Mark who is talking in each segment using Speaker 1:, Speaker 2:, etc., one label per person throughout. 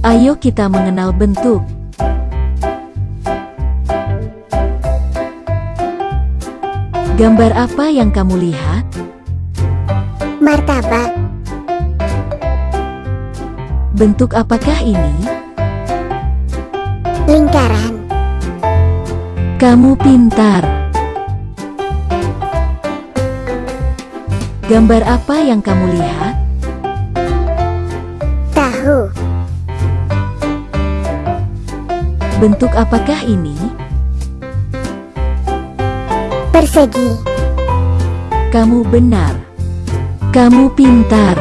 Speaker 1: Ayo kita mengenal bentuk. Gambar apa yang kamu lihat?
Speaker 2: Martabak.
Speaker 1: Bentuk apakah ini?
Speaker 2: Lingkaran.
Speaker 1: Kamu pintar. Gambar apa yang kamu lihat? Bentuk apakah ini?
Speaker 2: Persegi.
Speaker 1: Kamu benar. Kamu pintar.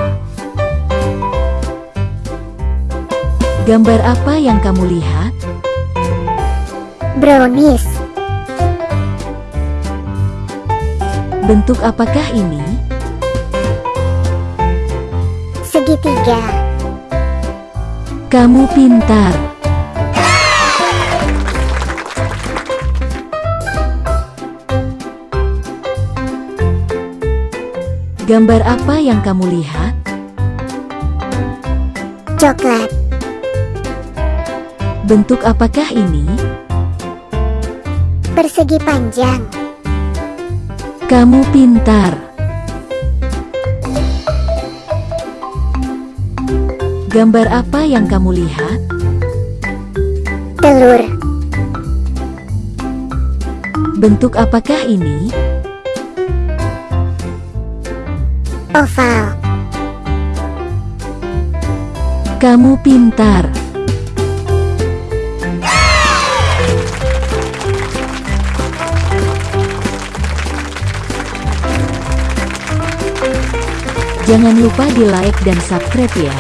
Speaker 1: Gambar apa yang kamu lihat?
Speaker 2: Brownies.
Speaker 1: Bentuk apakah ini?
Speaker 2: Segitiga.
Speaker 1: Kamu pintar. Gambar apa yang kamu lihat?
Speaker 2: Coklat.
Speaker 1: Bentuk apakah ini?
Speaker 2: Persegi panjang.
Speaker 1: Kamu pintar. Gambar apa yang kamu lihat?
Speaker 2: Telur.
Speaker 1: Bentuk apakah ini?
Speaker 2: Oval.
Speaker 1: Kamu pintar. Jangan lupa di like dan subscribe ya.